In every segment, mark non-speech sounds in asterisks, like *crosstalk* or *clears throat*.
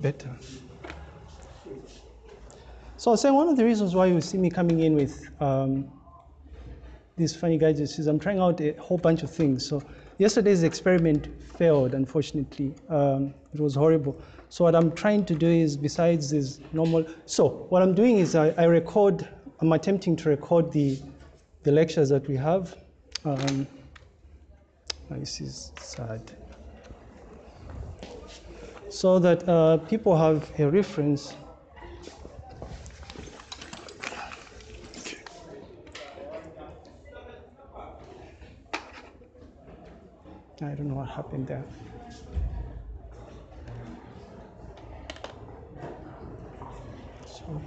better. So I was saying one of the reasons why you see me coming in with um, these funny gadgets is I'm trying out a whole bunch of things. So yesterday's experiment failed, unfortunately. Um, it was horrible. So what I'm trying to do is, besides this normal, so what I'm doing is I, I record, I'm attempting to record the, the lectures that we have. Um, this is sad. So that uh, people have a reference. I don't know what happened there. So,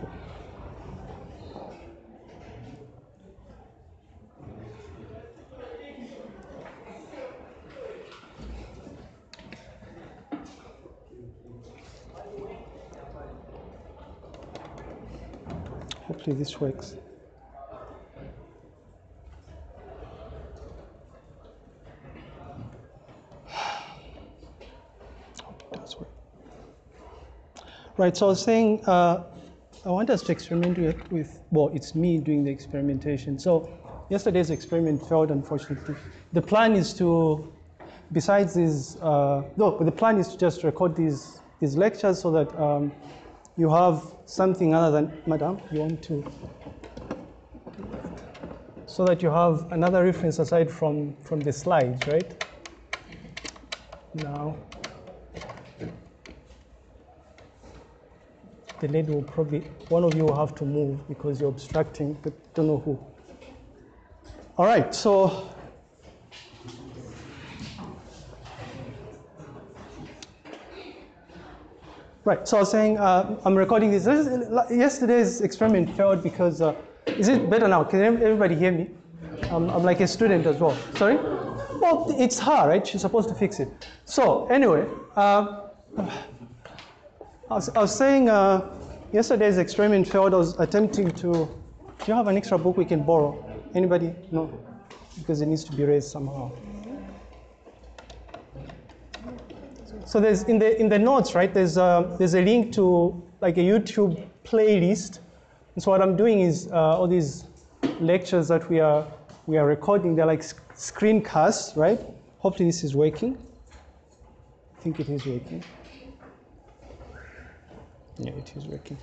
Hopefully this works. Right, so I was saying, uh, I want us to experiment with, with, well, it's me doing the experimentation. So yesterday's experiment failed, unfortunately. The plan is to, besides these, uh, no, the plan is to just record these, these lectures so that um, you have something other than, madam, you want to, so that you have another reference aside from, from the slides, right? Now, the lady will probably, one of you will have to move because you're obstructing, but don't know who. All right, so Right, so I was saying uh, I'm recording this. this is, yesterday's experiment failed because, uh, is it better now? Can everybody hear me? I'm, I'm like a student as well. Sorry? Well, it's her, right? She's supposed to fix it. So, anyway, uh, I, was, I, was, saying uh, yesterday's experiment failed. I was attempting to, do you have an extra book we can borrow? Anybody? No? Because it needs to be raised somehow. So there's in the in the notes, right? There's a, there's a link to like a YouTube playlist. And so what I'm doing is uh, all these lectures that we are we are recording. They're like screencasts, right? Hopefully this is working. I think it is working. Yeah, it is working.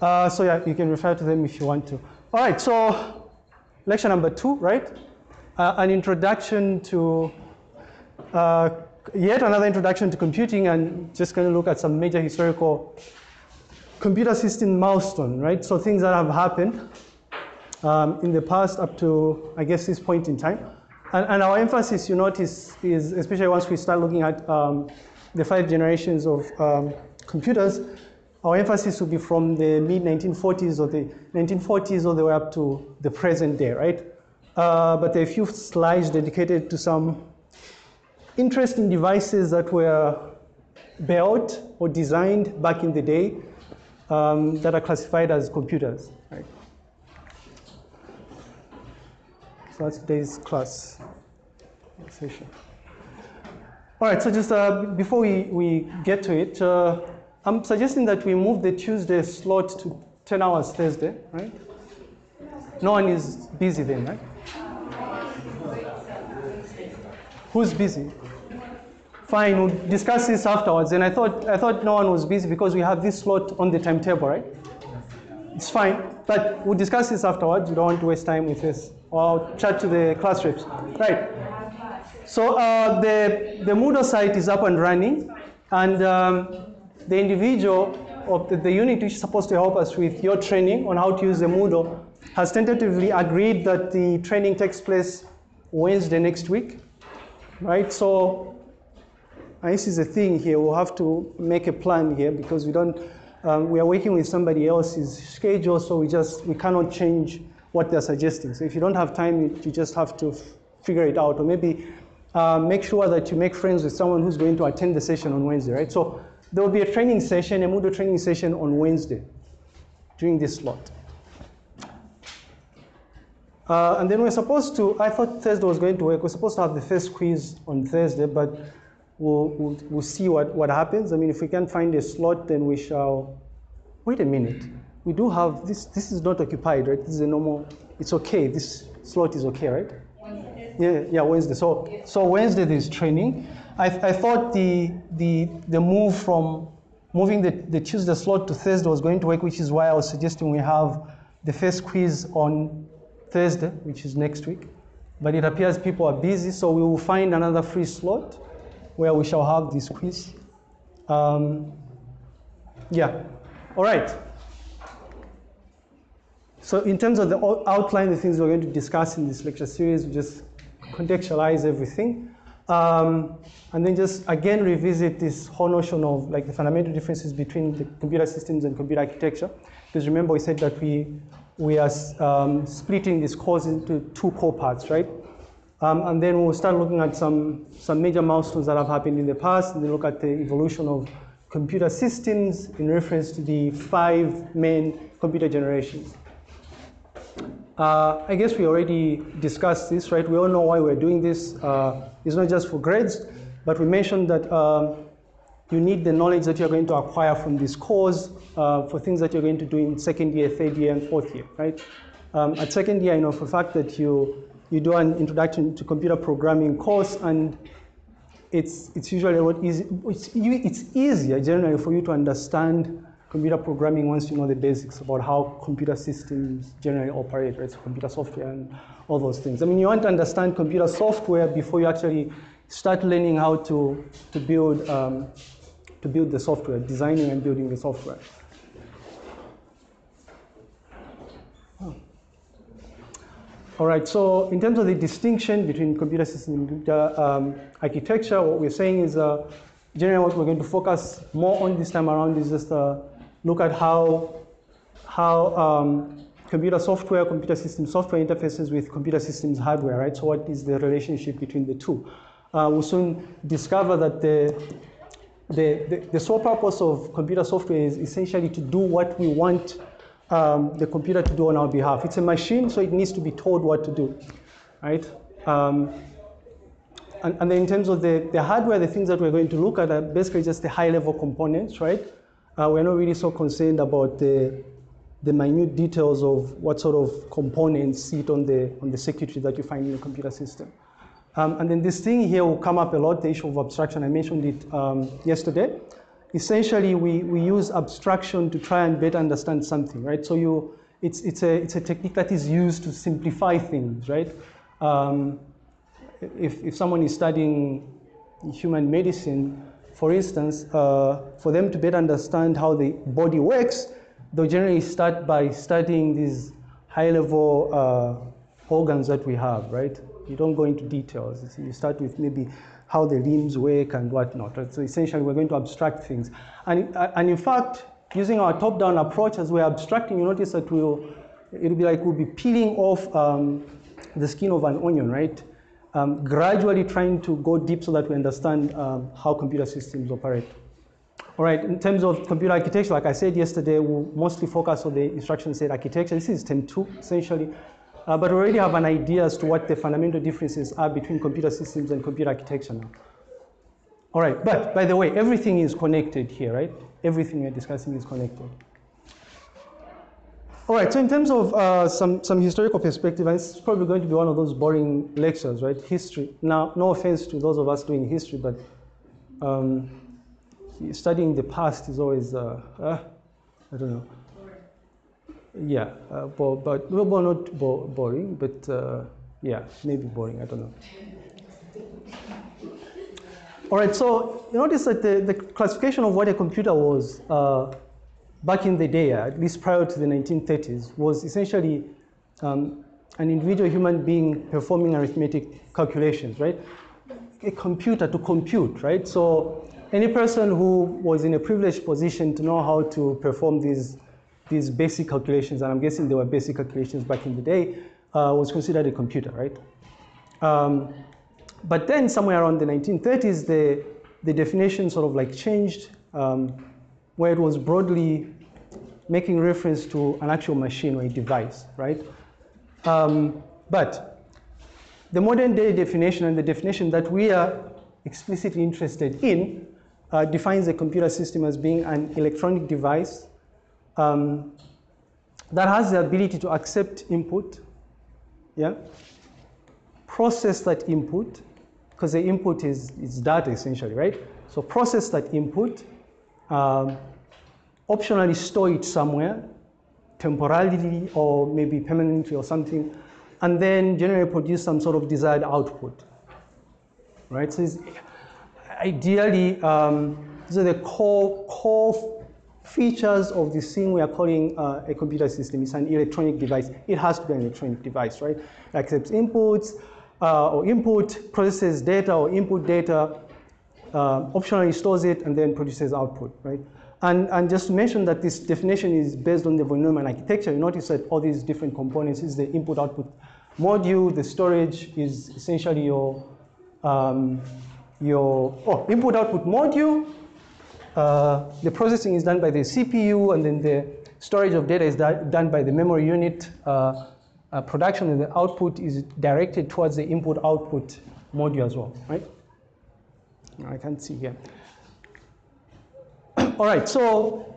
Uh, so yeah, you can refer to them if you want to. All right, so lecture number two, right? Uh, an introduction to uh, yet another introduction to computing and just going to look at some major historical computer system milestone, right? So things that have happened um, in the past up to, I guess, this point in time. And, and, our emphasis, you notice, is especially once we start looking at um, the five generations of um, computers, our emphasis will be from the mid 1940s or the 1940s all the way up to the present day, right? Uh, but there are a few slides dedicated to some interesting devices that were built or designed back in the day um, that are classified as computers. Right? So that's today's class session. All right, so just uh, before we, we get to it, uh, I'm suggesting that we move the Tuesday slot to 10 hours Thursday, right? No one is busy then, right? Who's busy? Fine, we'll discuss this afterwards. And I thought, I thought no one was busy because we have this slot on the timetable, right? It's fine, but we'll discuss this afterwards. You don't want to waste time with this. Or I'll chat to the class reps. Right. So uh, the, the Moodle site is up and running, and um, the individual of the, the unit which is supposed to help us with your training on how to use the Moodle has tentatively agreed that the training takes place Wednesday next week right? So this is a thing here. We'll have to make a plan here because we don't. Um, we are working with somebody else's schedule, so we just we cannot change what they're suggesting. So if you don't have time, you, you just have to figure it out, or maybe uh, make sure that you make friends with someone who's going to attend the session on Wednesday, right? So there will be a training session, a Moodle training session on Wednesday during this slot. Uh, and then we're supposed to, I thought Thursday was going to work. We're supposed to have the first quiz on Thursday, but we'll, we'll, we'll see what, what happens. I mean, if we can find a slot, then we shall, wait a minute. We do have, this, this is not occupied, right? This is a normal, it's okay. This slot is okay, right? Wednesday. Yeah, yeah, Wednesday. So, so Wednesday there's training. I, I thought the, the, the move from moving the, the Tuesday slot to Thursday was going to work, which is why I was suggesting we have the first quiz on Thursday, which is next week. But it appears people are busy, so we will find another free slot where we shall have this quiz. Um, yeah, all right. So in terms of the outline, the things we're going to discuss in this lecture series, we just contextualize everything. Um, and then just again revisit this whole notion of like the fundamental differences between the computer systems and computer architecture. Because remember we said that we, we are um, splitting this course into two core parts, right? Um, and then we'll start looking at some, some major milestones that have happened in the past, and then look at the evolution of computer systems in reference to the five main computer generations. Uh, I guess we already discussed this, right? We all know why we're doing this. Uh, it's not just for grades, but we mentioned that um, you need the knowledge that you're going to acquire from this course uh, for things that you're going to do in second year, third year, and fourth year, right? Um, at second year, I know for a fact that you, you do an introduction to computer programming course, and it's, it's usually what easy, it's, it's easier generally for you to understand computer programming once you know the basics about how computer systems generally operate, right? Computer software and all those things. I mean, you want to understand computer software before you actually start learning how to, to build um, to build the software, designing and building the software. All right, so in terms of the distinction between computer system and computer um, architecture, what we're saying is uh, generally what we're going to focus more on this time around is just uh, look at how, how um, computer software, computer system software interfaces with computer systems hardware, right? So what is the relationship between the two? Uh, we'll soon discover that the, the, the, the sole purpose of computer software is essentially to do what we want um, the computer to do on our behalf. It's a machine, so it needs to be told what to do, right? Um, and, and then in terms of the, the hardware, the things that we're going to look at are basically just the high-level components, right? Uh, we're not really so concerned about the, the minute details of what sort of components sit on the, on the circuitry that you find in a computer system. Um, and then this thing here will come up a lot, the issue of abstraction. I mentioned it um, yesterday. Essentially, we, we use abstraction to try and better understand something, right? So you, it's, it's, a, it's a technique that is used to simplify things, right? Um, if, if someone is studying human medicine, for instance, uh, for them to better understand how the body works, they'll generally start by studying these high-level uh, organs that we have, right? You don't go into details. You start with maybe how the limbs work and whatnot. Right? So essentially, we're going to abstract things. And, and in fact, using our top-down approach as we're abstracting, you notice that we'll, it'll be like we'll be peeling off um, the skin of an onion, right? Um, gradually trying to go deep so that we understand um, how computer systems operate. All right, in terms of computer architecture, like I said yesterday, we'll mostly focus on the instruction set architecture. This is term two, essentially. Uh, but we already have an idea as to what the fundamental differences are between computer systems and computer architecture now. All right, but by the way, everything is connected here, right? Everything we're discussing is connected. All right, so in terms of uh, some, some historical perspective, and this is probably going to be one of those boring lectures, right? History. Now, no offense to those of us doing history, but um, studying the past is always, uh, uh, I don't know. Yeah, uh, bo- but well, well, not bo- boring, but uh, yeah, maybe boring. I don't know. All right, so you notice that the, the classification of what a computer was uh, back in the day, at least prior to the 1930s, was essentially um, an individual human being performing arithmetic calculations, right? A computer to compute, right? So any person who was in a privileged position to know how to perform these these basic calculations, and I'm guessing they were basic calculations back in the day, uh, was considered a computer, right? Um, but then somewhere around the 1930s, the, the definition sort of like changed, um, where it was broadly making reference to an actual machine or a device, right? Um, but the modern day definition and the definition that we are explicitly interested in uh, defines a computer system as being an electronic device um, that has the ability to accept input, yeah, process that input, because the input is, is data essentially, right? So process that input, um, optionally store it somewhere, temporarily or maybe permanently or something, and then generally produce some sort of desired output, right? So ideally, um, these are the core, core features of this thing we are calling uh, a computer system. It's an electronic device. It has to be an electronic device, right? It accepts inputs uh, or input, processes data or input data, uh, optionally stores it, and then produces output, right? And, and just to mention that this definition is based on the von Neumann architecture, you notice that all these different components is the input-output module, the storage is essentially your, um, your oh, input-output module, uh, the processing is done by the CPU, and then the storage of data is done by the memory unit. Uh, uh, production and the output is directed towards the input-output module as well, right? I can't see here. *coughs* All right, so,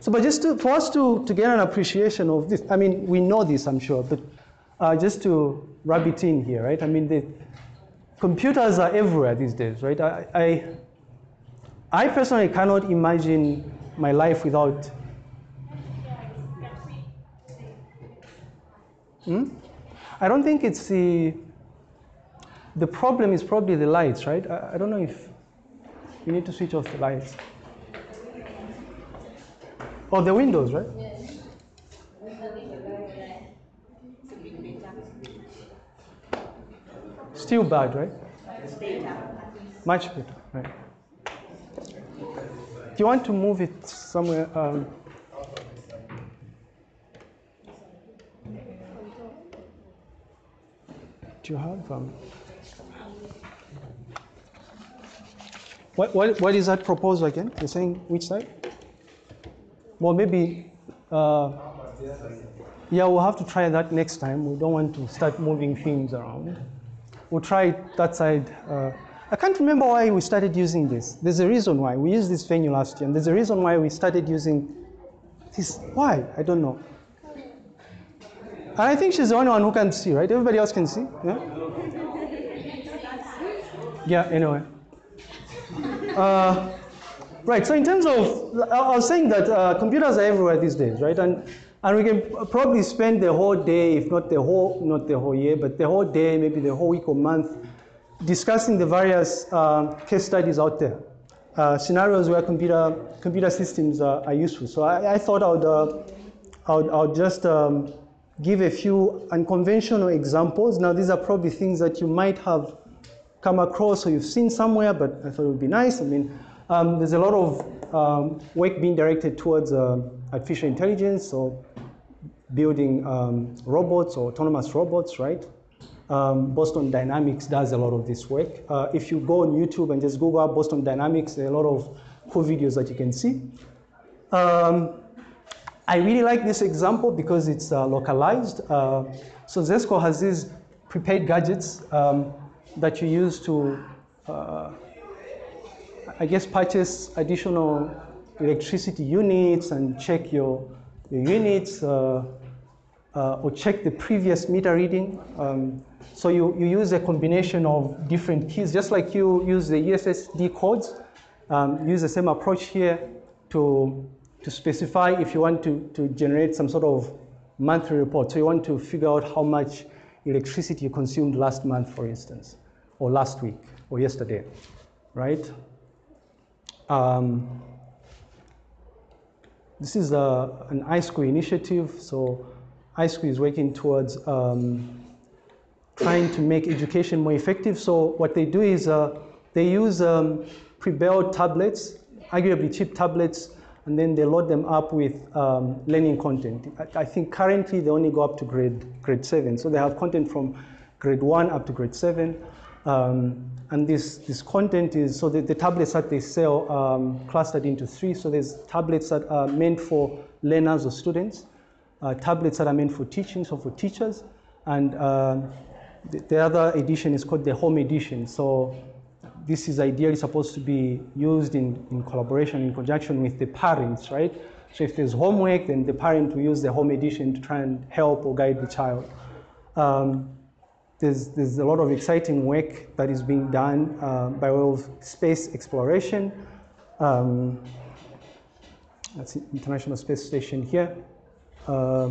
so but just to, for us to, to get an appreciation of this, I mean, we know this, I'm sure, but uh, just to rub it in here, right? I mean, the computers are everywhere these days, right? I, I, I personally cannot imagine my life without. Hmm? I don't think it's the, the problem is probably the lights, right? I, I don't know if you need to switch off the lights. Oh, the windows, right? Still bad, right? Much better, right? You want to move it somewhere? Um, do you have? Um, what, what, what is that proposal again? You're saying which side? Well, maybe, uh, yeah, we'll have to try that next time. We don't want to start moving things around. We'll try that side. Uh, I can't remember why we started using this. There's a reason why. We used this venue last year, and there's a reason why we started using this. Why? I don't know. And I think she's the only one who can see, right? Everybody else can see? Yeah? Yeah, anyway. Uh, Right, so in terms of, I was saying that uh, computers are everywhere these days, right? And, and we can probably spend the whole day, if not the whole, not the whole year, but the whole day, maybe the whole week or month, discussing the various uh, case studies out there, uh, scenarios where computer, computer systems are, are useful. So I, I thought I would, uh, I would, I would just um, give a few unconventional examples. Now, these are probably things that you might have come across or you've seen somewhere, but I thought it would be nice. I mean, um, there's a lot of um, work being directed towards uh, artificial intelligence or building um, robots or autonomous robots, right? Um, Boston Dynamics does a lot of this work. Uh, if you go on YouTube and just Google Boston Dynamics, there are a lot of cool videos that you can see. Um, I really like this example because it's uh, localized. Uh, so Zesco has these prepaid gadgets um, that you use to uh, I guess, purchase additional electricity units and check your, your units uh, or check the previous meter reading. Um, so you, you use a combination of different keys, just like you use the USSD codes, um, use the same approach here to, to specify if you want to, to generate some sort of monthly report. So you want to figure out how much electricity you consumed last month, for instance, or last week, or yesterday, right? Um, this is a, an iSchool initiative. So iSchool is working towards um, trying to make education more effective. So what they do is uh, they use um, pre-built tablets, arguably cheap tablets, and then they load them up with um, learning content. I, I, think currently they only go up to grade, grade seven. So they have content from grade one up to grade seven. Um, and this, this content is, so the, the tablets that they sell um, clustered into three. So there's tablets that are meant for learners or students, tablets that are meant for teaching, so for teachers. And uh, the, the, other edition is called the home edition. So this is ideally supposed to be used in, in collaboration, in conjunction with the parents, right? So if there's homework, then the parent will use the home edition to try and help or guide the child. Um, there's, there's a lot of exciting work that is being done uh, by way of space exploration. Um, that's the International Space Station here. Uh,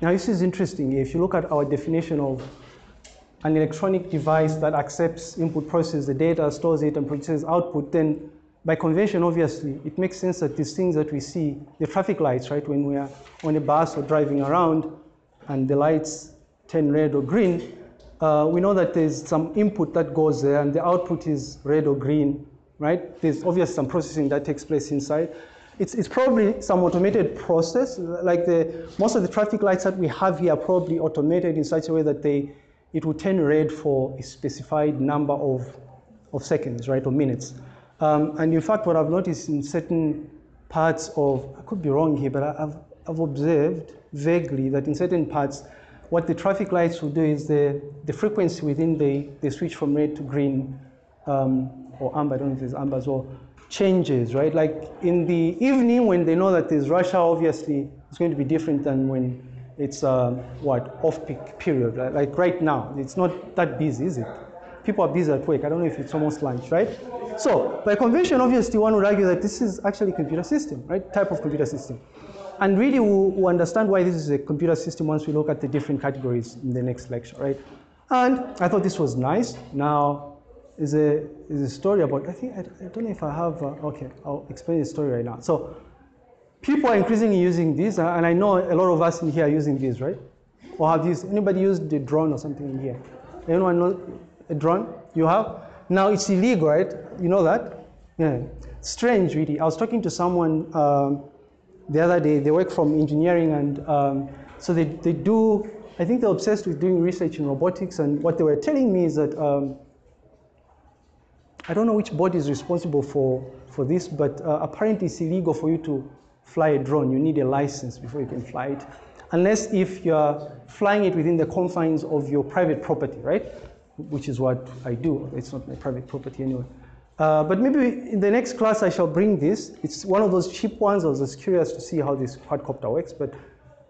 now this is interesting. If you look at our definition of an electronic device that accepts input, processes the data, stores it, and produces output, then by convention, obviously, it makes sense that these things that we see, the traffic lights, right, when we are on a bus or driving around and the lights turn red or green, uh, we know that there's some input that goes there and the output is red or green, right? There's obviously some processing that takes place inside. It's, it's probably some automated process, like the, most of the traffic lights that we have here are probably automated in such a way that they, it will turn red for a specified number of, of seconds, right, or minutes. Um, and in fact, what I've noticed in certain parts of, I could be wrong here, but I've, I've observed vaguely that in certain parts, what the traffic lights will do is the, the frequency within the, they switch from red to green um, or amber, I don't know if it's amber as well, changes, right? Like in the evening when they know that there's rush hour, obviously it's going to be different than when it's uh, what, off-peak period, right? Like right now, it's not that busy, is it? People are busy at work. I don't know if it's almost lunch, right? So by convention, obviously one would argue that this is actually a computer system, right? Type of computer system. And really, we'll, we'll, understand why this is a computer system once we look at the different categories in the next lecture, right? And I thought this was nice. Now, is a, is a story about, I think, I, I don't know if I have, uh, okay, I'll explain the story right now. So, people are increasingly using this, uh, and I know a lot of us in here are using this, right? Or have used, anybody used the drone or something in here? Anyone know a drone? You have? Now, it's illegal, right? You know that? Yeah. Strange, really. I was talking to someone um, the other day, they work from engineering and um, so they, they do, I think they're obsessed with doing research in robotics and what they were telling me is that, um, I don't know which body is responsible for, for this, but uh, apparently it's illegal for you to fly a drone. You need a license before you can fly it. Unless if you're flying it within the confines of your private property, right? Which is what I do. It's not my private property anyway. Uh, but maybe in the next class I shall bring this. It's one of those cheap ones. I was just curious to see how this quadcopter works. But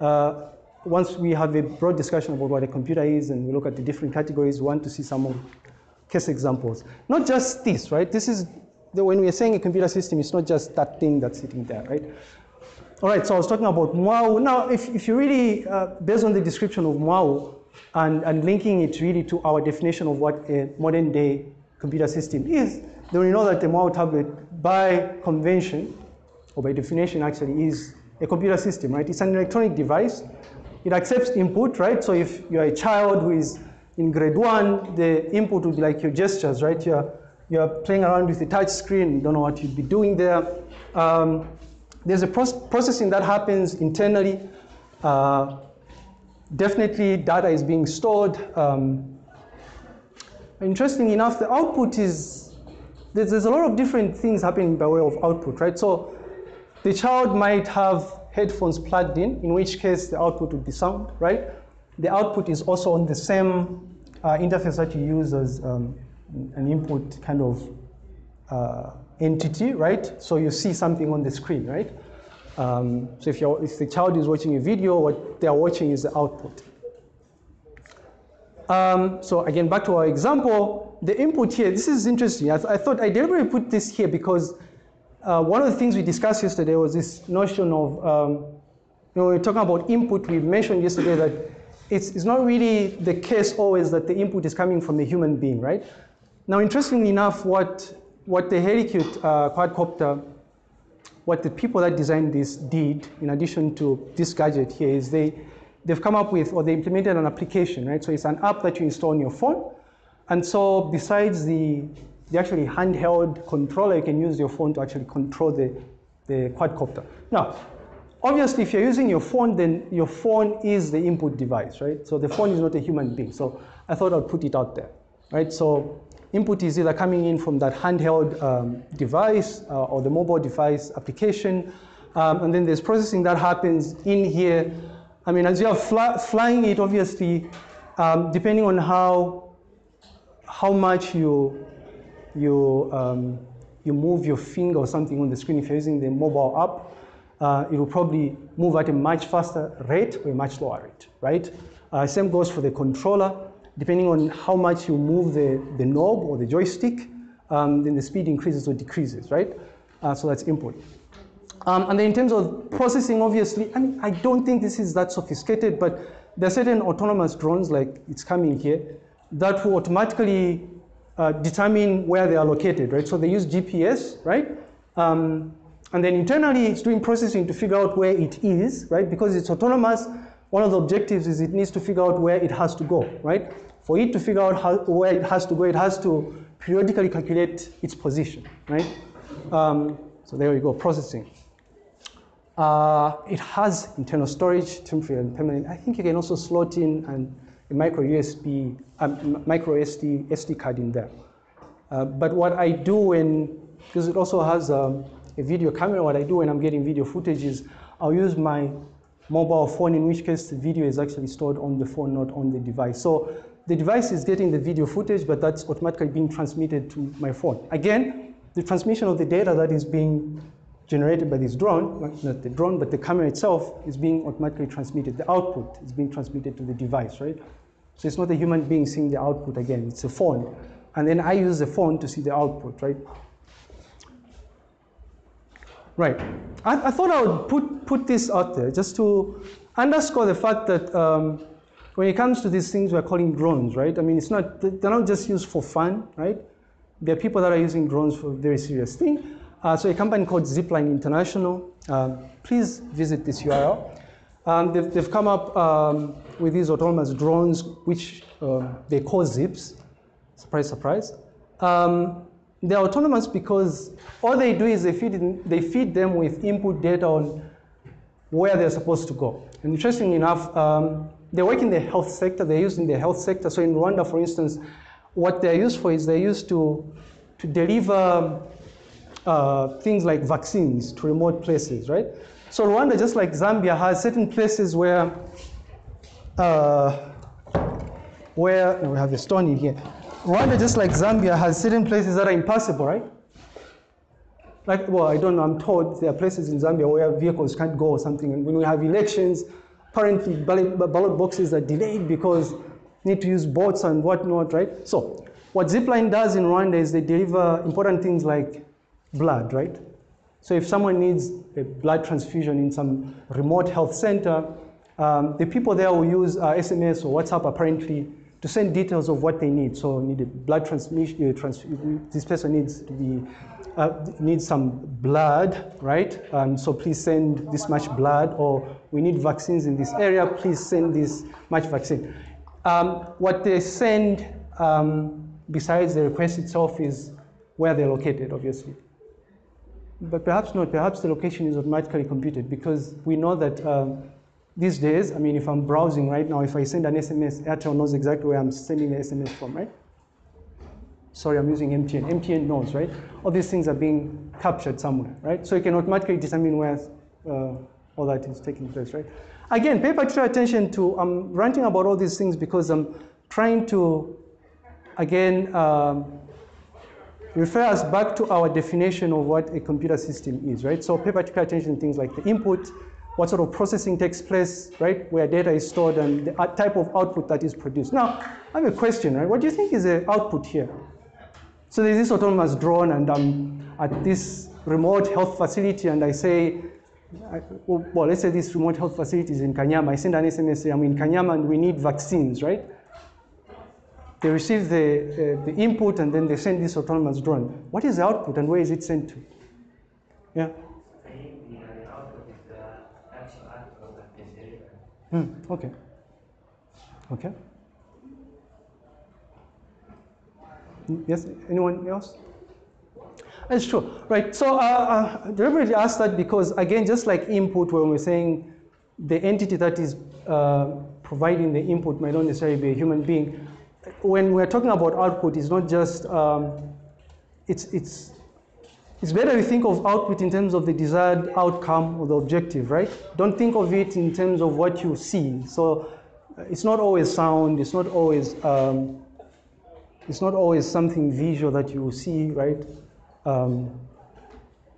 uh, once we have a broad discussion about what a computer is and we look at the different categories, we want to see some case examples. Not just this, right? This is, the, when we are saying a computer system, it's not just that thing that's sitting there, right? All right, so I was talking about Mwabu. Now, if, if you really, uh, based on the description of Mwabu and, and linking it really to our definition of what a modern day computer system is, then we know that the Mwabu tablet, by convention, or by definition actually, is a computer system, right? It's an electronic device. It accepts input, right? So if you're a child who is in grade one, the input would be like your gestures, right? You're, you're playing around with the touch screen, you don't know what you'd be doing there. Um, there's a processing that happens internally. Uh, definitely data is being stored. Um, interestingly enough, the output is there's, there's a lot of different things happening by way of output, right? So the child might have headphones plugged in, in which case the output would be sound, right? The output is also on the same uh, interface that you use as um, an input kind of uh, entity, right? So you see something on the screen, right? Um, so if, if the child is watching a video, what they are watching is the output. Um, so again, back to our example, the input here, this is interesting. I, th I thought I deliberately put this here because uh, one of the things we discussed yesterday was this notion of, um, you know, we are talking about input, we mentioned yesterday that it's, it's not really the case always that the input is coming from a human being, right? Now, interestingly enough, what, what the Helicute uh, quadcopter, what the people that designed this did, in addition to this gadget here, is they, they've come up with, or they implemented an application, right? So it's an app that you install on your phone, and so besides the, the actually handheld controller, you can use your phone to actually control the, the quadcopter. Now, obviously, if you're using your phone, then your phone is the input device, right? So the phone is not a human being. So I thought I'd put it out there, right? So input is either coming in from that handheld um, device uh, or the mobile device application. Um, and then there's processing that happens in here. I mean, as you are fly, flying it, obviously, um, depending on how how much you you, um, you move your finger or something on the screen, if you're using the mobile app, uh, it will probably move at a much faster rate or a much lower rate, right? Uh, same goes for the controller. Depending on how much you move the, the knob or the joystick, um, then the speed increases or decreases, right? Uh, so that's input. Um, and then in terms of processing, obviously, I mean, I don't think this is that sophisticated, but there are certain autonomous drones, like it's coming here, that will automatically uh, determine where they are located, right? So they use GPS, right? Um, and then internally, it's doing processing to figure out where it is, right? Because it's autonomous, one of the objectives is it needs to figure out where it has to go, right? For it to figure out how, where it has to go, it has to periodically calculate its position, right? Um, so there we go, processing. Uh, it has internal storage, temporary and permanent. I think you can also slot in an, a micro USB, um, micro SD, SD card in there. Uh, but what I do when, because it also has um, a video camera, what I do when I'm getting video footage is I'll use my mobile phone, in which case the video is actually stored on the phone, not on the device. So the device is getting the video footage, but that's automatically being transmitted to my phone. Again, the transmission of the data that is being generated by this drone, not the drone, but the camera itself is being automatically transmitted. The output is being transmitted to the device, right? So it's not a human being seeing the output again, it's a phone. And then I use the phone to see the output, right? Right. I, I thought I would put, put this out there just to underscore the fact that um, when it comes to these things we're calling drones, right? I mean, it's not, they're not just used for fun, right? There are people that are using drones for very serious thing. Uh, so a company called Zipline International, um, please visit this URL. Um, they've, they've, come up um, with these autonomous drones, which uh, they call Zips. Surprise, surprise. Um, they're autonomous because all they do is they feed, in, they feed them with input data on where they're supposed to go. And interestingly enough, um, they work in the health sector, they're used in the health sector. So in Rwanda, for instance, what they're used for is they're used to, to deliver uh, things like vaccines to remote places, right? So Rwanda, just like Zambia, has certain places where, uh, where, we have a stone in here, Rwanda, just like Zambia, has certain places that are impassable, right? Like, well, I don't know, I'm told there are places in Zambia where vehicles can't go or something. And when we have elections, apparently ballot, ballot boxes are delayed because need to use boats and whatnot, right? So what Zipline does in Rwanda is they deliver important things like blood, right? So if someone needs a blood transfusion in some remote health center, um, the people there will use uh, SMS or WhatsApp apparently to send details of what they need. So need a blood transmission, trans this person needs to be, uh, needs some blood, right? Um, so please send this much blood, or we need vaccines in this area, please send this much vaccine. Um, what they send um, besides the request itself is where they're located, obviously. But perhaps not, perhaps the location is automatically computed because we know that um, these days, I mean, if I'm browsing right now, if I send an SMS, Airtel knows exactly where I'm sending the SMS from, right? Sorry, I'm using MTN. MTN knows, right? All these things are being captured somewhere, right? So you can automatically determine where uh, all that is taking place, right? Again, pay particular attention to, I'm ranting about all these things because I'm trying to, again, um, refer us back to our definition of what a computer system is, right? So pay particular attention to things like the input, what sort of processing takes place, right, where data is stored and the type of output that is produced. Now, I have a question, right? What do you think is the output here? So there's this autonomous drone and I'm at this remote health facility and I say, well, let's say this remote health facility is in Kanyama. I send an SMS, say I'm in Kanyama and we need vaccines, right? They receive the, uh, the input and then they send this autonomous drone. What is the output and where is it sent to? Yeah? Hmm, okay. Okay. Yes, anyone else? That's true, right? So uh, uh, deliberately asked that because, again, just like input, when we're saying the entity that is uh, providing the input might not necessarily be a human being, when we're talking about output, it's not just, um, it's, it's it's better to think of output in terms of the desired outcome or the objective, right? Don't think of it in terms of what you see. So uh, it's not always sound, it's not always um, it's not always something visual that you see, right? Um,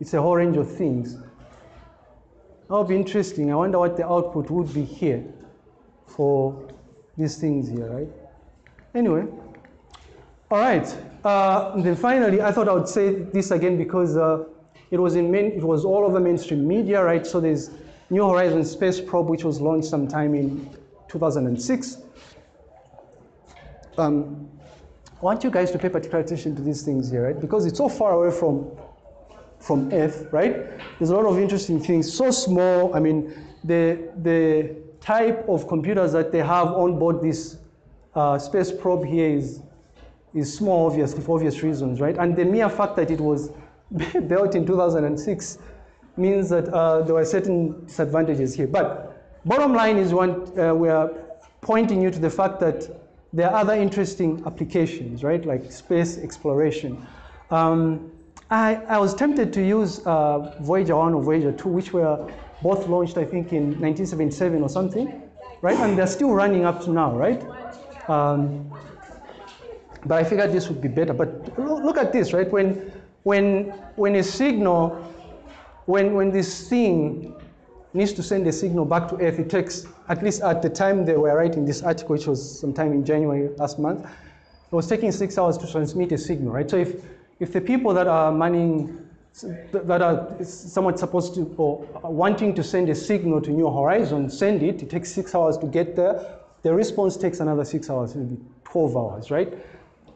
it's a whole range of things. That would be interesting. I wonder what the output would be here for these things here, right? Anyway, all right. Uh, then finally, I thought I would say this again because uh, it was in main, it was all over mainstream media, right? So there's New Horizons space probe, which was launched sometime in 2006. Um, I want you guys to pay particular attention to these things here, right? Because it's so far away from from Earth, right? There's a lot of interesting things. So small. I mean, the the type of computers that they have on board this uh, space probe here is is small, obviously, for obvious reasons, right? And the mere fact that it was *laughs* built in 2006 means that uh, there were certain disadvantages here. But bottom line is one, uh, we are pointing you to the fact that there are other interesting applications, right? Like space exploration. Um, I, I, was tempted to use uh, Voyager 1 or Voyager 2, which were both launched, I think, in 1977 or something, right? And they're still running up to now, right? Um, but I figured this would be better. But look at this, right? When, when, when a signal, when, when this thing needs to send a signal back to Earth, it takes, at least at the time they were writing this article, which was sometime in January last month, it was taking six hours to transmit a signal, right? So if, if the people that are manning, that are somewhat supposed to, or wanting to send a signal to New Horizon, send it, it takes six hours to get there, the response takes another six hours, maybe 12 hours, right?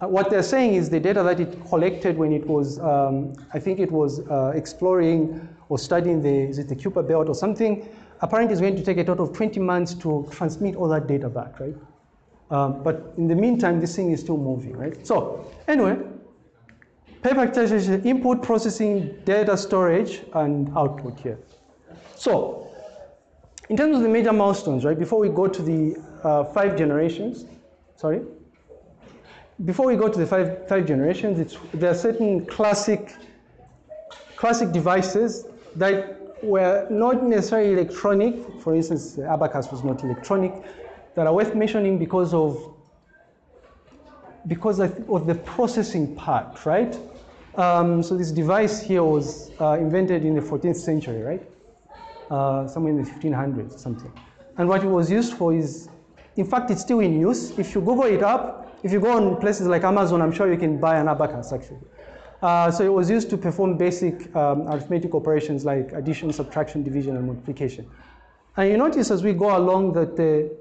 Uh, what they're saying is the data that it collected when it was, um, I think it was uh, exploring or studying the, is it the Kuiper belt or something, apparently it's going to take a total of 20 months to transmit all that data back, right? Um, but in the meantime, this thing is still moving, right? So anyway, paper input processing, data storage, and output here. So in terms of the major milestones, right, before we go to the uh, five generations, sorry, before we go to the five, five generations, there are certain classic, classic devices that were not necessarily electronic. For instance, the abacus was not electronic, that are worth mentioning because of because of the processing part, right? Um, so this device here was uh, invented in the 14th century, right? Uh, somewhere in the 1500s or something. And what it was used for is, in fact, it's still in use. If you Google it up, if you go on places like Amazon, I'm sure you can buy an abacus actually. Uh, so it was used to perform basic um, arithmetic operations like addition, subtraction, division, and multiplication. And you notice as we go along that the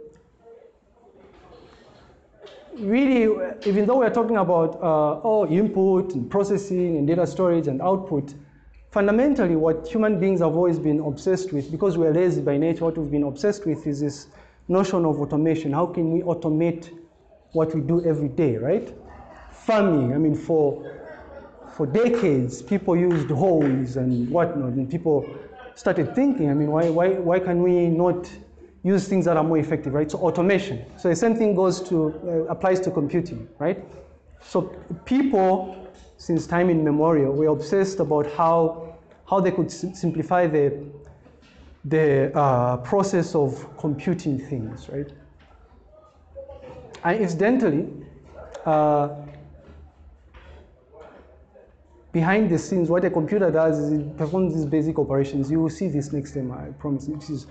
really, even though we're talking about uh, oh, input and processing and data storage and output, fundamentally what human beings have always been obsessed with, because we're lazy by nature, what we've been obsessed with is this notion of automation. How can we automate what we do every day, right? Farming, I mean, for, for decades, people used hoes and whatnot, and people started thinking, I mean, why, why, why can we not use things that are more effective, right? So automation. So the same thing goes to, uh, applies to computing, right? So people, since time immemorial, were obsessed about how, how they could simplify the, the uh, process of computing things, right? And incidentally, uh, behind the scenes, what a computer does is it performs these basic operations. You will see this next time, I promise. This is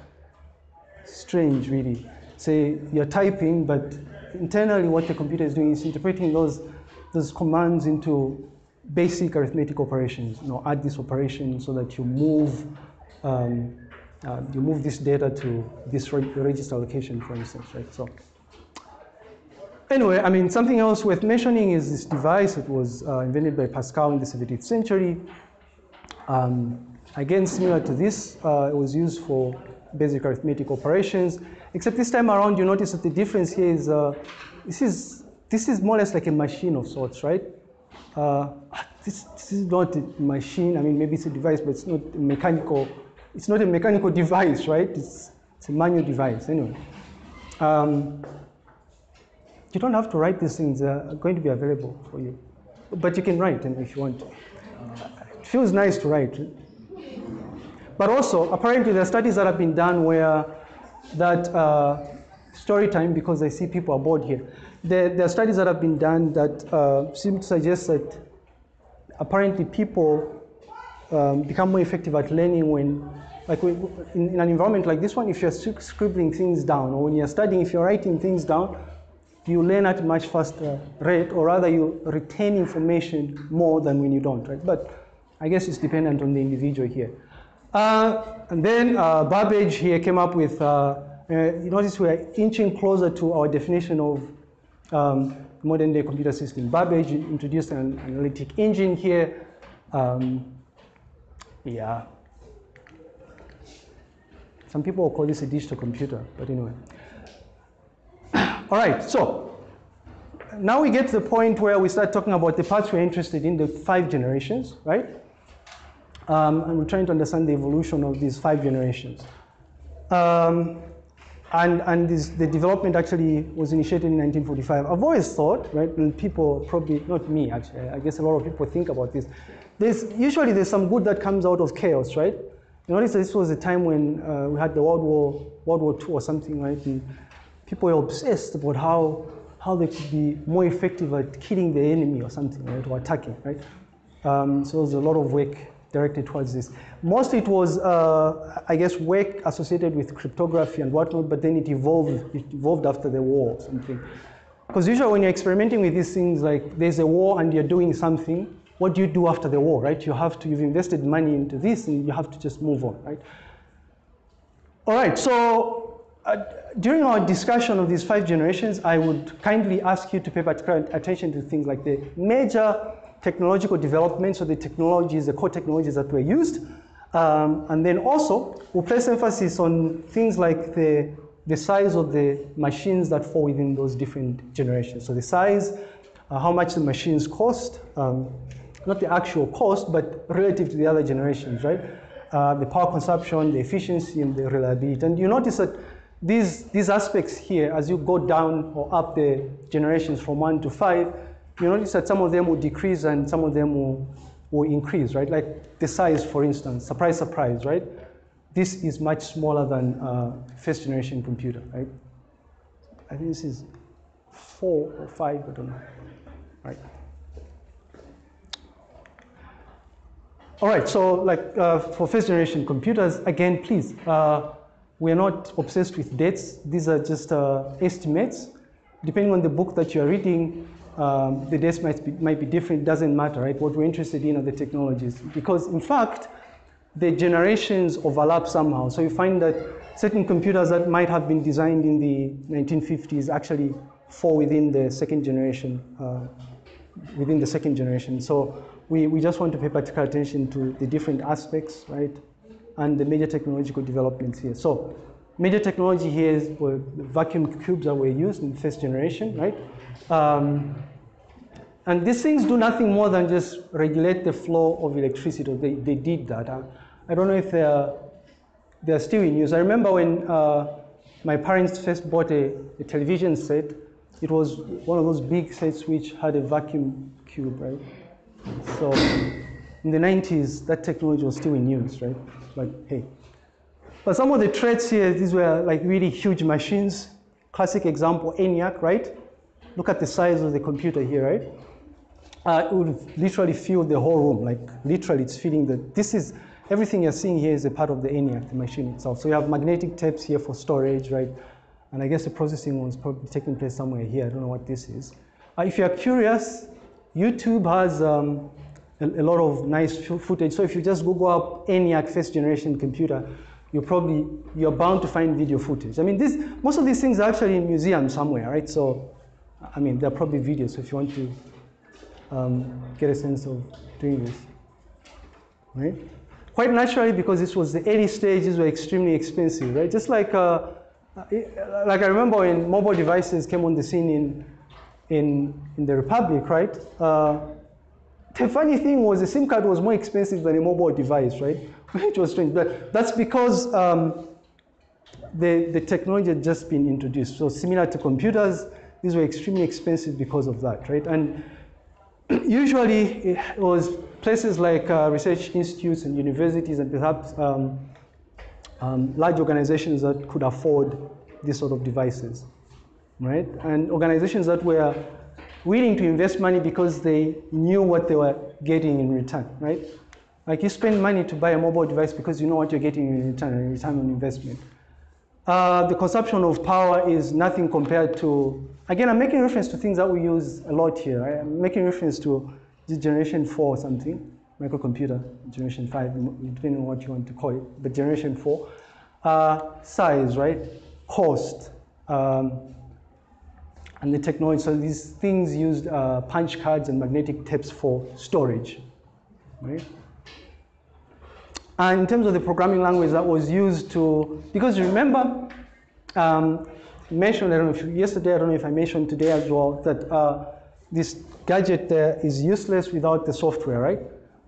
strange, really. Say you're typing, but internally what the computer is doing is interpreting those, those commands into basic arithmetic operations. You know, add this operation so that you move, um, uh, you move this data to this register location, for instance, right? So. Anyway, I mean, something else worth mentioning is this device. It was uh, invented by Pascal in the 17th century. Um, again, similar to this, uh, it was used for basic arithmetic operations, except this time around, you notice that the difference here is, uh, this is, this is more or less like a machine of sorts, right? Uh, this, this is not a machine. I mean, maybe it's a device, but it's not a mechanical, it's not a mechanical *laughs* device, right? It's, it's a manual device, anyway. Um, you don't have to write these things, they're going to be available for you. But you can write if you want. It feels nice to write. But also, apparently there are studies that have been done where that uh, story time, because I see people are bored here, there, there are studies that have been done that uh, seem to suggest that apparently people um, become more effective at learning when, like in, in, an environment like this one, if you're scribbling things down, or when you're studying, if you're writing things down, you learn at a much faster rate, or rather you retain information more than when you don't, right? But I guess it's dependent on the individual here. Uh, and then uh, Babbage here came up with, uh, uh you notice we're inching closer to our definition of um, modern day computer system. Babbage introduced an analytic engine here. Um, yeah. Some people call this a digital computer, but anyway. All right, so now we get to the point where we start talking about the parts we're interested in, the five generations, right? Um, and we're trying to understand the evolution of these five generations. Um, and and this, the development actually was initiated in 1945. I've always thought, right, and people probably, not me actually, I guess a lot of people think about this. There's, usually there's some good that comes out of chaos, right? You notice this was a time when uh, we had the World War, World War II or something, right? And people were obsessed about how, how they could be more effective at killing the enemy or something, right, or attacking, right? Um, so there's a lot of work directed towards this. Most it was, uh, I guess, work associated with cryptography and whatnot, but then it evolved, it evolved after the war or something. Because usually when you're experimenting with these things, like there's a war and you're doing something, what do you do after the war, right? You have to, you've invested money into this and you have to just move on, right? All right, so uh, during our discussion of these five generations, I would kindly ask you to pay particular attention to things like the major technological developments, or the technologies, the core technologies that were used. Um, and then also, we'll place emphasis on things like the, the size of the machines that fall within those different generations. So the size, uh, how much the machines cost, um, not the actual cost, but relative to the other generations, right? Uh, the power consumption, the efficiency, and the reliability. And you notice that these, these aspects here, as you go down or up the generations from one to five, you notice that some of them will decrease and some of them will, will increase, right? Like the size, for instance, surprise, surprise, right? This is much smaller than uh, first generation computer, right? I think this is four or five, I don't know, right? All right, so like uh, for first generation computers, again, please, uh, we're not obsessed with dates. These are just uh, estimates. Depending on the book that you're reading, um, the dates might be, might be different, doesn't matter, right? What we're interested in are the technologies. Because in fact, the generations overlap somehow. So you find that certain computers that might have been designed in the 1950s actually fall within the second generation, uh, within the second generation. So we, we just want to pay particular attention to the different aspects, right? And the major technological developments here. So major technology here is the vacuum tubes that were used in the first generation, right? Um, and these things do nothing more than just regulate the flow of electricity. They, they did that. I, I don't know if they're, they're still in use. I remember when uh, my parents first bought a, a television set, it was one of those big sets which had a vacuum tube, right? So in the 90s, that technology was still in use, right? Like, hey. But some of the traits here, these were like really huge machines. Classic example, ENIAC, right? Look at the size of the computer here, right? Uh, it would literally fill the whole room, like literally it's filling the, this is, everything you're seeing here is a part of the ENIAC, the machine itself. So you have magnetic tapes here for storage, right? And I guess the processing was probably taking place somewhere here. I don't know what this is. Uh, if you're curious, YouTube has um, a, lot of nice footage. So if you just Google up ENIAC first generation computer, you're probably, you're bound to find video footage. I mean, this, most of these things are actually in museums somewhere, right? So, I mean, there are probably videos if you want to um, get a sense of doing this, right? Quite naturally, because this was the early stages were extremely expensive, right? Just like, uh, like I remember when mobile devices came on the scene in in, in the Republic, right? Uh, the funny thing was the SIM card was more expensive than a mobile device, right? *laughs* Which was strange, but that's because um, the, the technology had just been introduced. So similar to computers, these were extremely expensive because of that, right? And *clears throat* usually it was places like uh, research institutes and universities and perhaps um, um, large organizations that could afford these sort of devices. right? And organizations that were willing to invest money because they knew what they were getting in return, right? Like you spend money to buy a mobile device because you know what you're getting in return, in return on investment. Uh, the consumption of power is nothing compared to, again, I'm making reference to things that we use a lot here. Right? I'm making reference to generation four or something, microcomputer, generation five, depending on what you want to call it, but generation four. Uh, size, right? Cost, um, and the technology. So these things used uh, punch cards and magnetic tapes for storage, right? And in terms of the programming language that was used to, because you remember, um, mentioned, I don't know if yesterday, I don't know if I mentioned today as well, that uh, this gadget there is useless without the software, right?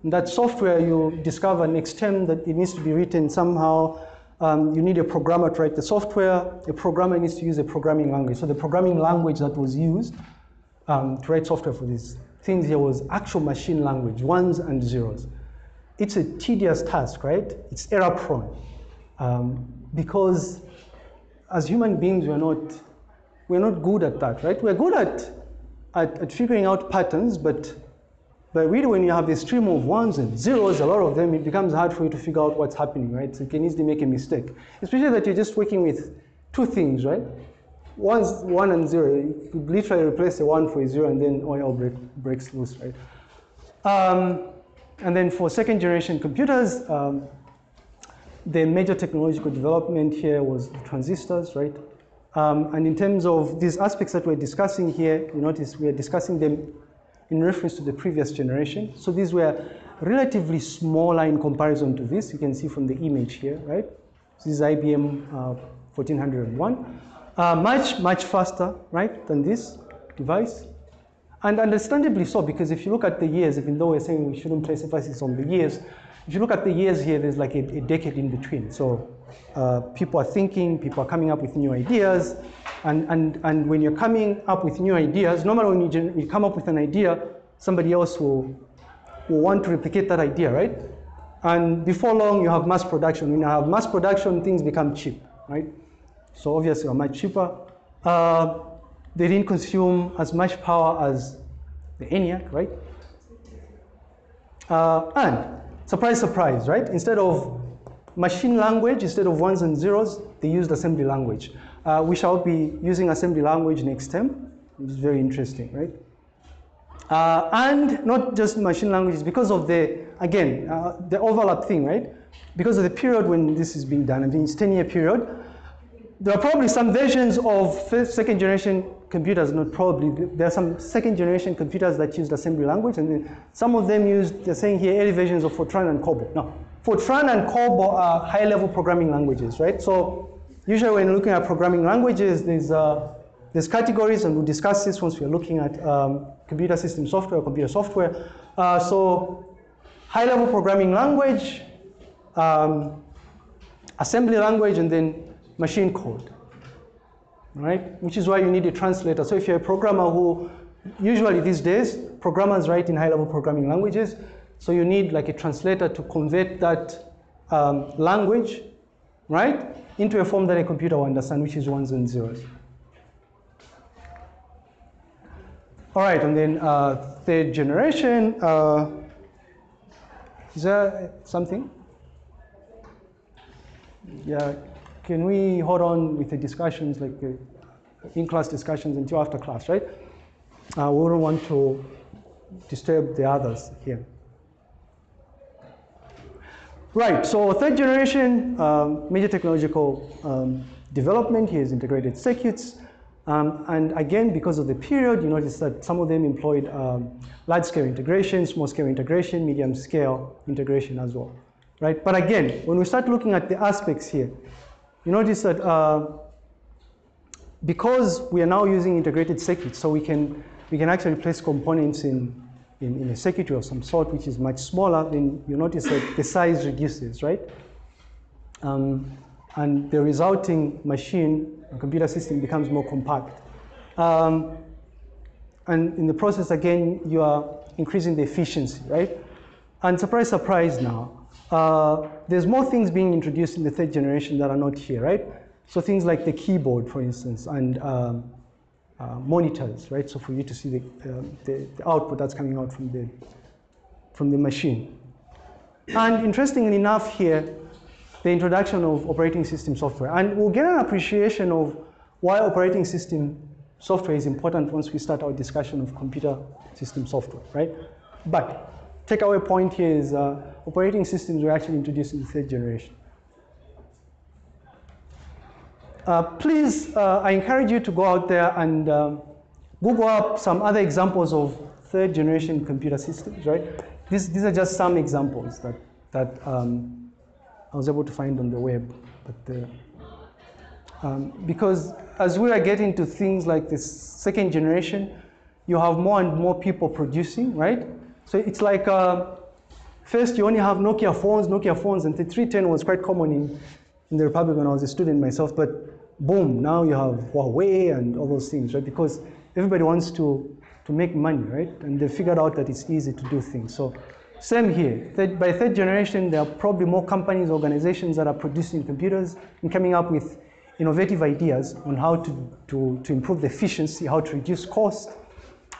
And that software you discover next term that it needs to be written somehow. Um, you need a programmer to write the software. A programmer needs to use a programming language. So the programming language that was used um, to write software for these things here was actual machine language, ones and zeros it's a tedious task, right? It's error prone. Um, because as human beings, we're not, we're not good at that, right? We're good at, at, at figuring out patterns, but, but really when you have a stream of ones and zeros, a lot of them, it becomes hard for you to figure out what's happening, right? So you can easily make a mistake. Especially that you're just working with two things, right? One's one and zero. You could literally replace a one for a zero and then oil break, breaks loose, right? Um, and then for second generation computers, um, the major technological development here was transistors, right? Um, and in terms of these aspects that we're discussing here, you notice we are discussing them in reference to the previous generation. So these were relatively smaller in comparison to this. You can see from the image here, right? This is IBM uh, 1401. Uh, much, much faster, right, than this device. And understandably so, because if you look at the years, even though we're saying we shouldn't place emphasis on the years, if you look at the years here, there's like a, a decade in between. So uh, people are thinking, people are coming up with new ideas, and, and, and when you're coming up with new ideas, normally when you, you come up with an idea, somebody else will, will want to replicate that idea, right? And before long, you have mass production. When you have mass production, things become cheap, right? So obviously, are much cheaper. Uh, they didn't consume as much power as the ENIAC, right? Uh, and surprise, surprise, right? Instead of machine language, instead of ones and zeros, they used assembly language. Uh, we shall be using assembly language next which is very interesting, right? Uh, and not just machine languages, because of the, again, uh, the overlap thing, right? Because of the period when this is being done, I mean, it's 10 year period, there are probably some versions of first, second generation computers, not probably, there are some second generation computers that used assembly language, and then some of them used, they're saying here, early versions of Fortran and COBOL. Now, Fortran and COBOL are high level programming languages, right? So usually when looking at programming languages, there's, uh, there's categories, and we'll discuss this once we're looking at um, computer system software, computer software. Uh, so high level programming language, um, assembly language, and then machine code, right? Which is why you need a translator. So if you're a programmer who, usually these days, programmers write in high-level programming languages, so you need like a translator to convert that um, language, right, into a form that a computer will understand, which is ones and zeros. All right, and then uh, third generation, uh, is there something? Yeah, can we hold on with the discussions, like the in-class discussions until after class, right? Uh, we don't want to disturb the others here. Right, so third generation um, major technological um, development here is integrated circuits. Um, and again, because of the period, you notice that some of them employed um, large-scale integration, small-scale integration, medium-scale integration as well, right? But again, when we start looking at the aspects here, you notice that uh, because we are now using integrated circuits, so we can, we can actually place components in, in, in, a circuitry of some sort, which is much smaller, then you notice that the size reduces, right? Um, and the resulting machine, computer system becomes more compact. Um, and in the process, again, you are increasing the efficiency, right? And surprise, surprise now, uh, there's more things being introduced in the third generation that are not here, right? So things like the keyboard, for instance, and um, uh, monitors, right? So for you to see the, um, the, the output that's coming out from the, from the machine. And interestingly enough here, the introduction of operating system software. And we'll get an appreciation of why operating system software is important once we start our discussion of computer system software, right? But takeaway point here is uh, operating systems were actually introduced in the third generation. Uh, please, uh, I encourage you to go out there and um, Google up some other examples of third generation computer systems, right? These, these are just some examples that, that um, I was able to find on the web. But, uh, um, because as we are getting to things like this second generation, you have more and more people producing, right? So it's like, uh, first you only have Nokia phones, Nokia phones, and the 310 was quite common in, in the Republic when I was a student myself, but boom, now you have Huawei and all those things, right? Because everybody wants to, to make money, right? And they figured out that it's easy to do things. So same here. By third generation, there are probably more companies, organizations that are producing computers and coming up with innovative ideas on how to, to, to improve the efficiency, how to reduce cost,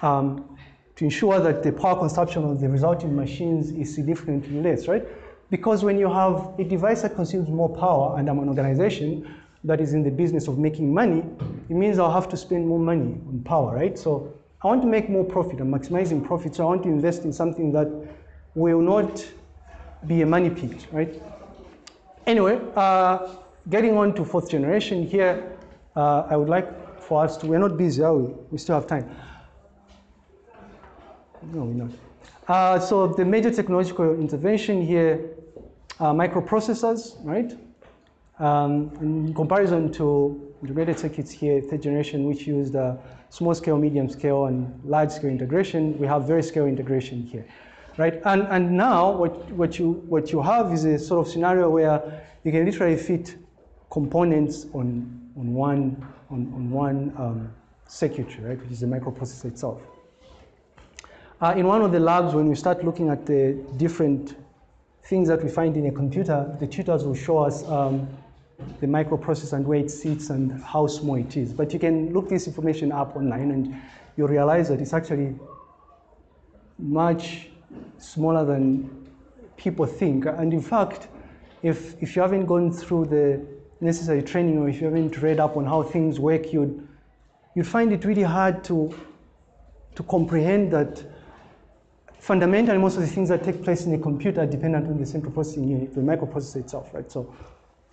um, to ensure that the power consumption of the resulting machines is significantly less, right? Because when you have a device that consumes more power and I'm an organization that is in the business of making money, it means I'll have to spend more money on power, right? So I want to make more profit. I'm maximizing profit, so I want to invest in something that will not be a money pit, right? Anyway, uh, getting on to fourth generation here, uh, I would like for us to, we're not busy, are we? We still have time. No, we're not. Uh, so the major technological intervention here microprocessors, right? Um, in comparison to integrated circuits here, third generation, which used small scale, medium scale, and large scale integration, we have very scale integration here right? And, and now what, what, you, what you have is a sort of scenario where you can literally fit components on, on one, on, on one um, circuitry, right, which is the microprocessor itself. Uh, in one of the labs, when we start looking at the different things that we find in a computer, the tutors will show us um, the microprocessor and where it sits and how small it is. But you can look this information up online and you realize that it's actually much smaller than people think. And in fact, if, if you haven't gone through the necessary training or if you haven't read up on how things work, you'd, you'd find it really hard to, to comprehend that fundamentally most of the things that take place in a computer are dependent on the central processing unit, the microprocessor itself, right? So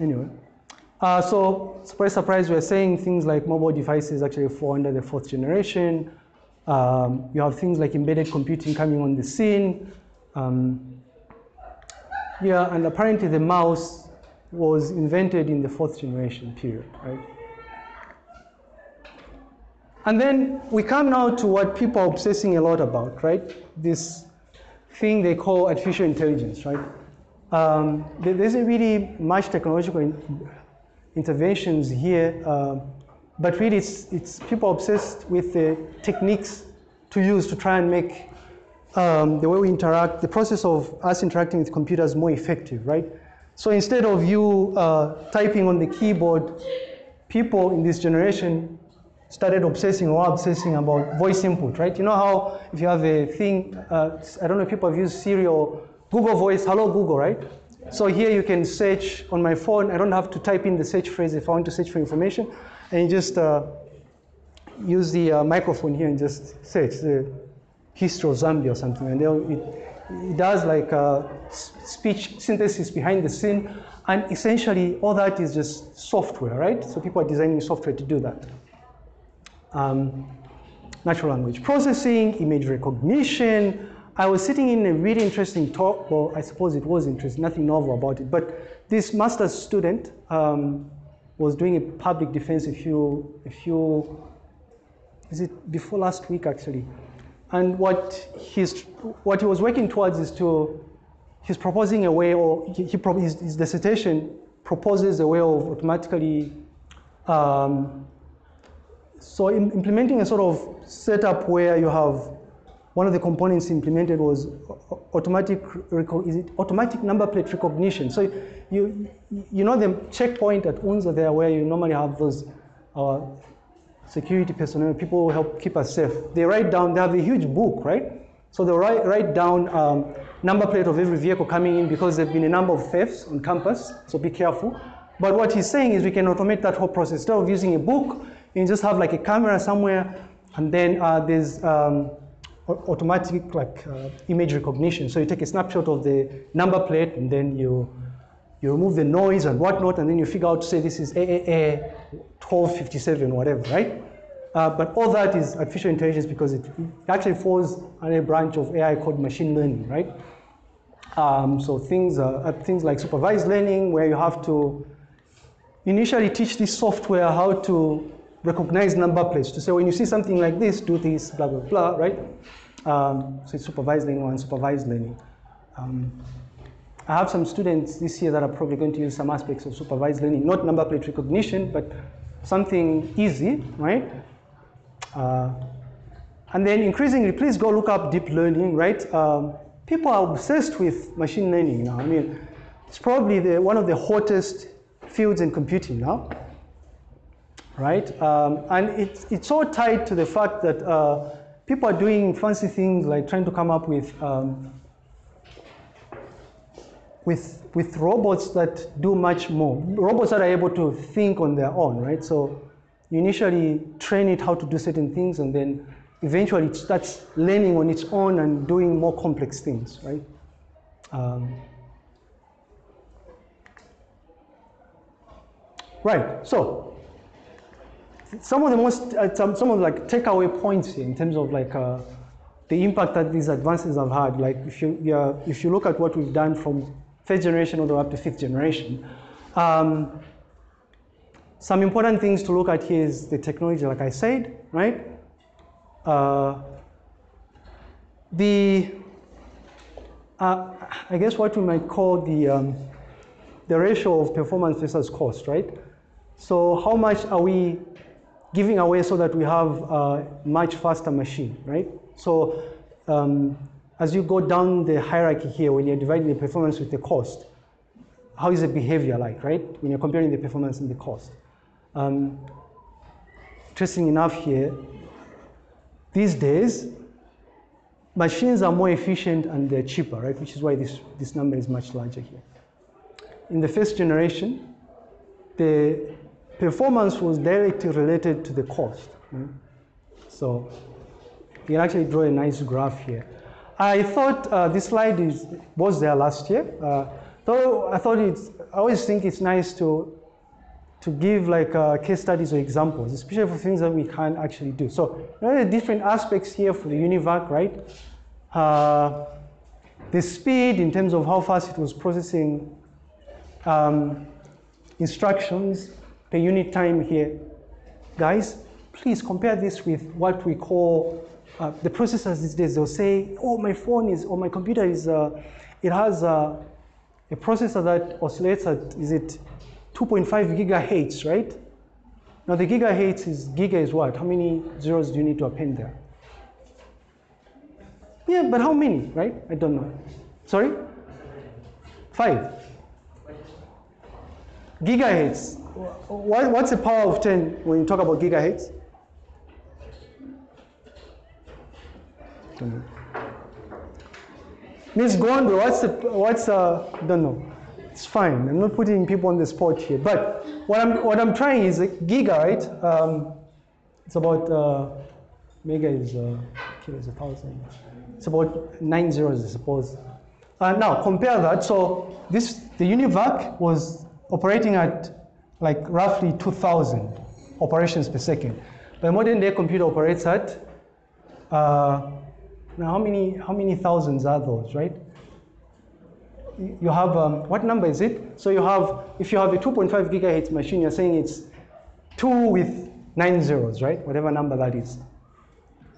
anyway. Uh, so surprise, surprise, we're saying things like mobile devices actually fall under the fourth generation. Um, you have things like embedded computing coming on the scene. Um, yeah, and apparently the mouse was invented in the fourth generation period, right? And then we come now to what people are obsessing a lot about, right? This thing they call artificial intelligence, right? Um, there isn't really much technological interventions here. Uh, but really, it's, it's people obsessed with the techniques to use to try and make um, the way we interact, the process of us interacting with computers more effective, right? So instead of you uh, typing on the keyboard, people in this generation started obsessing or obsessing about voice input, right? You know how if you have a thing, uh, I don't know if people have used Siri or Google Voice, hello Google, right? So here you can search on my phone. I don't have to type in the search phrase if I want to search for information and you just uh, use the uh, microphone here and just search the history of Zambia or something, and it, it does like uh, speech synthesis behind the scene, and essentially all that is just software, right? So people are designing software to do that. Um, natural language processing, image recognition. I was sitting in a really interesting talk, well, I suppose it was interesting, nothing novel about it, but this master's student, um, was doing a public defense a few, a few, is it before last week actually? And what he's, what he was working towards is to, he's proposing a way, or he, he his, his dissertation proposes a way of automatically, um, so in, implementing a sort of setup where you have one of the components implemented was automatic, is it automatic number plate recognition. So you, you know the checkpoint at UNZA there where you normally have those uh, security personnel, people who help keep us safe. They write down, they have a huge book, right? So they write, write down um, number plate of every vehicle coming in because there have been a number of thefts on campus, so be careful. But what he's saying is we can automate that whole process. Instead of using a book, you just have like a camera somewhere, and then uh, there's um, automatic like uh, image recognition. So you take a snapshot of the number plate, and then you you remove the noise and whatnot, and then you figure out, say, this is AAA 1257, whatever, right? Uh, but all that is artificial intelligence because it actually falls under a branch of AI called machine learning, right? Um, so things, uh, things like supervised learning, where you have to initially teach this software how to recognize number plates to say when you see something like this, do this, blah, blah, blah, right? Um, so it's supervised learning or unsupervised learning. Um, I have some students this year that are probably going to use some aspects of supervised learning, not number plate recognition, but something easy, right? Uh, and then increasingly, please go look up deep learning, right? Um, people are obsessed with machine learning now. I mean, it's probably the, one of the hottest fields in computing now, right? Um, and it's, it's all tied to the fact that uh, people are doing fancy things like trying to come up with um, with, with robots that do much more. Robots that are able to think on their own, right? So you initially train it how to do certain things and then eventually it starts learning on its own and doing more complex things, right? Um, right, so some of the most, uh, some, some of like takeaway points here in terms of like uh, the impact that these advances have had. Like if you, yeah, if you look at what we've done from first generation all the way up to fifth generation. Um, some important things to look at here is the technology, like I said, right? Uh, the, uh, I guess what we might call the, um, the ratio of performance versus cost, right? So how much are we giving away so that we have a much faster machine, right? So um, as you go down the hierarchy here, when you're dividing the performance with the cost, how is the behavior like, right? When you're comparing the performance and the cost. Um, interesting enough here, these days, machines are more efficient and they're cheaper, right? Which is why this, this number is much larger here. In the first generation, the performance was directly related to the cost. Right? So you can actually draw a nice graph here. I thought uh, this slide is, was there last year. Uh, though I thought it's, I always think it's nice to, to give like uh, case studies or examples, especially for things that we can't actually do. So there are different aspects here for the UNIVAC, right? Uh, the speed in terms of how fast it was processing um, instructions per unit time here. Guys, please compare this with what we call uh, the processors these days, they'll say, oh, my phone is, or my computer is, uh, it has uh, a processor that oscillates at, is it 2.5 gigahertz, right? Now the gigahertz is, giga is what? How many zeros do you need to append there? Yeah, but how many, right? I don't know. Sorry? Five. Gigahertz. What, what's the power of 10 when you talk about gigahertz? Miss Gondo, what's the, what's uh, don't know. It's fine. I'm not putting people on the spot here. But what I'm what I'm trying is a giga, right? Um, it's about uh, mega is uh, kilo is a thousand. It's about nine zeros, I suppose. Uh, now compare that. So this the Univac was operating at like roughly 2,000 operations per second. But modern day computer operates at uh, now, how many, how many thousands are those, right? You have, um, what number is it? So you have, if you have a 2.5 gigahertz machine, you're saying it's two with nine zeros, right? Whatever number that is.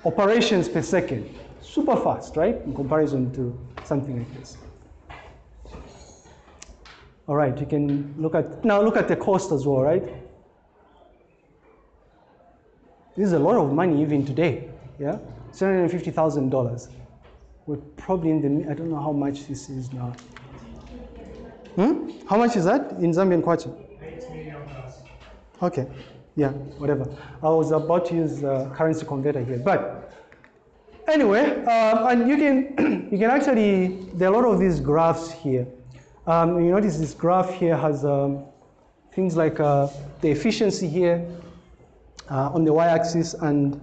Operations per second. Super fast, right? In comparison to something like this. All right, you can look at, now look at the cost as well, right? This is a lot of money even today, yeah? $750,000. We're probably in the, I don't know how much this is now. Hmm? How much is that in Zambian kwacha? Okay. Yeah, whatever. I was about to use uh, currency converter here, but anyway, um, and you can *clears throat* you can actually there are a lot of these graphs here. Um, you notice this graph here has um, things like uh, the efficiency here uh, on the y-axis, and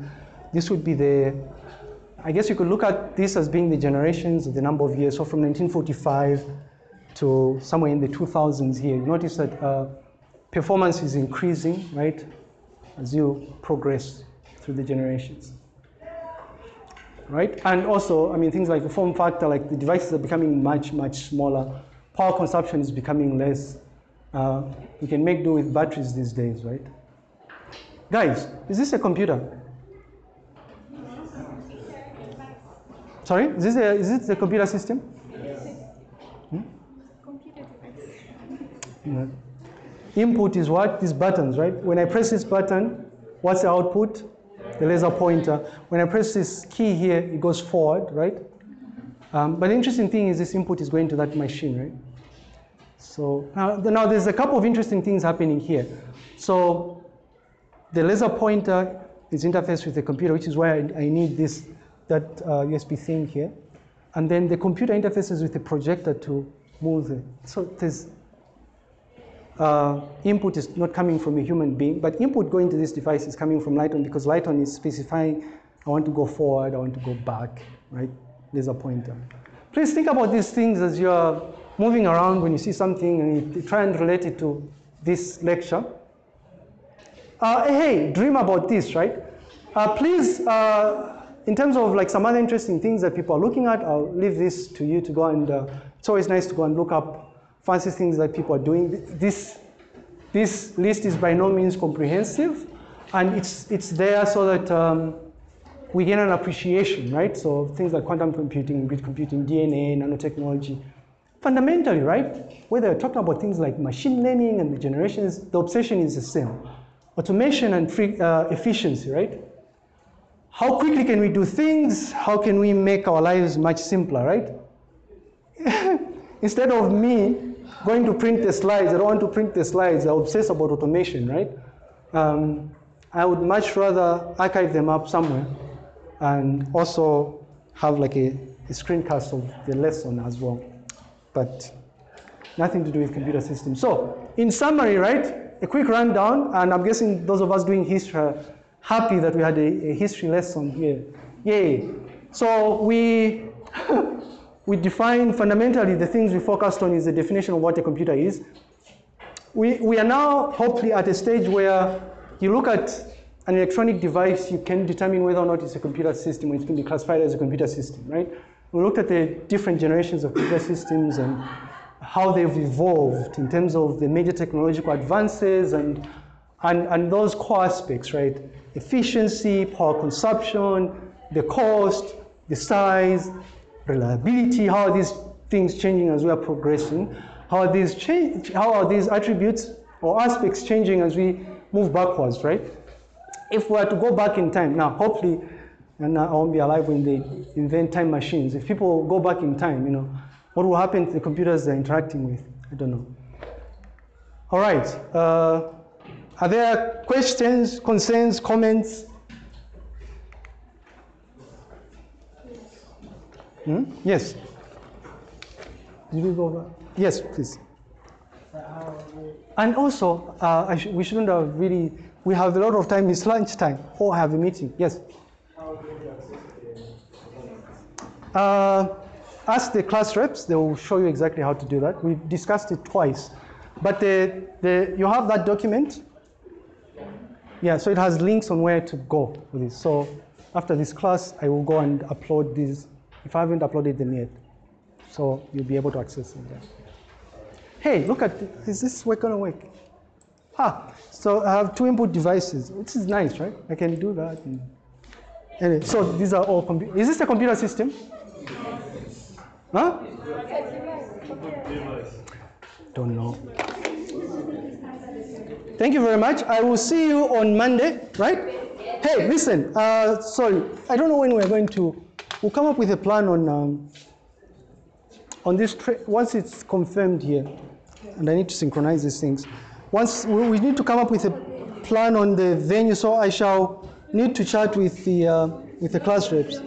this would be the. I guess you could look at this as being the generations of the number of years. So from 1945 to somewhere in the 2000s here, you notice that uh, performance is increasing, right, as you progress through the generations right? And also, I mean, things like the form factor, like the devices are becoming much, much smaller. Power consumption is becoming less. Uh, we can make do with batteries these days, right? Guys, is this a computer? Sorry, is this a, is it a computer system? Hmm? Yeah. Input is what? These buttons, right? When I press this button, what's the output? The laser pointer. When I press this key here, it goes forward, right? Um, but the interesting thing is this input is going to that machine, right? So now, now there's a couple of interesting things happening here. So the laser pointer is interfaced with the computer, which is why I, I need this, that uh, USB thing here. And then the computer interfaces with the projector to move it. So there's uh, input is not coming from a human being, but input going to this device is coming from Lighton because Lighton is specifying, I want to go forward, I want to go back, right? Laser pointer. Please think about these things as you're moving around when you see something and you try and relate it to this lecture. Uh, hey, dream about this, right? Uh, please, uh, in terms of like some other interesting things that people are looking at, I'll leave this to you to go and, uh, it's always nice to go and look up fancy things that people are doing. This, this list is by no means comprehensive, and it's, it's there so that um, we gain an appreciation, right? So things like quantum computing, grid computing, DNA, nanotechnology. Fundamentally, right, whether you're talking about things like machine learning and the generations, the obsession is the same. Automation and free, uh, efficiency, right? How quickly can we do things? How can we make our lives much simpler, right? *laughs* Instead of me going to print the slides, I don't want to print the slides, I obsess about automation, right? Um, I would much rather archive them up somewhere and also have like a, a screencast of the lesson as well. But nothing to do with computer systems. So, in summary, right, a quick rundown, and I'm guessing those of us doing history are uh, happy that we had a, a history lesson here. Yay. So we *laughs* we define fundamentally the things we focused on is the definition of what a computer is. We, we are now hopefully at a stage where you look at an electronic device, you can determine whether or not it's a computer system or it can be classified as a computer system, right? We looked at the different generations of computer systems and how they've evolved in terms of the major technological advances and, and, and those core aspects, right? Efficiency, power consumption, the cost, the size, reliability, how are these things changing as we are progressing? How are these change, how are these attributes or aspects changing as we move backwards, right? If we were to go back in time, now hopefully, and I won't be alive when they invent time machines. If people go back in time, you know, what will happen to the computers they're interacting with? I don't know. All right. Uh, are there questions, concerns, comments? Hmm? Yes. Did we go over? Yes, please. And also, uh, sh we shouldn't have really, we have a lot of time, it's lunch time, or I have a meeting. Yes? Uh, ask the class reps, they will show you exactly how to do that. We've discussed it twice. But the, the, you have that document? Yeah, so it has links on where to go with this. So after this class, I will go and upload these if I haven't uploaded them yet. So you'll be able to access them there. Hey, look at, is this work gonna work? Ah, so I have two input devices, which is nice, right? I can do that. Anyway, so these are all, is this a computer system? Huh? Don't know. Thank you very much. I will see you on Monday, right? Hey, listen, uh, sorry, I don't know when we're going to We'll come up with a plan on, um, on this, once it's confirmed here, and I need to synchronize these things. Once we, we need to come up with a plan on the venue, so I shall need to chat with the, uh, with the class reps.